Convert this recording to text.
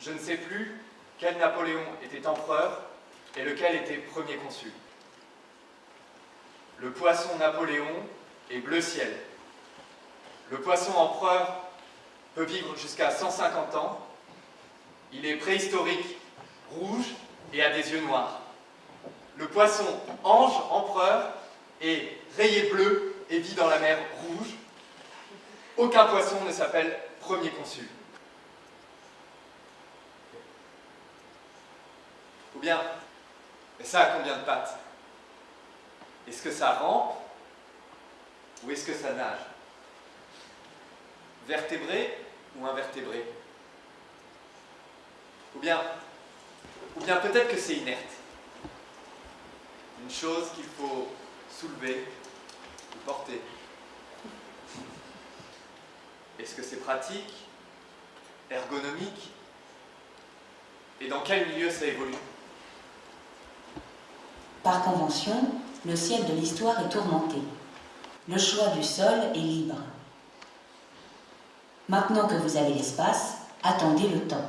Je ne sais plus quel Napoléon était empereur et lequel était premier consul. Le poisson Napoléon est bleu ciel. Le poisson empereur peut vivre jusqu'à 150 ans. Il est préhistorique, rouge et a des yeux noirs. Poisson ange empereur est rayé bleu et vit dans la mer rouge. Aucun poisson ne s'appelle premier consul. Ou bien, mais ça a combien de pattes? Est-ce que ça rampe ou est-ce que ça nage? Vertébré ou invertébré? Ou bien, ou bien peut-être que c'est inerte? Une chose qu'il faut soulever ou porter. Est-ce que c'est pratique Ergonomique Et dans quel milieu ça évolue? Par convention, le ciel de l'histoire est tourmenté. Le choix du sol est libre. Maintenant que vous avez l'espace, attendez le temps.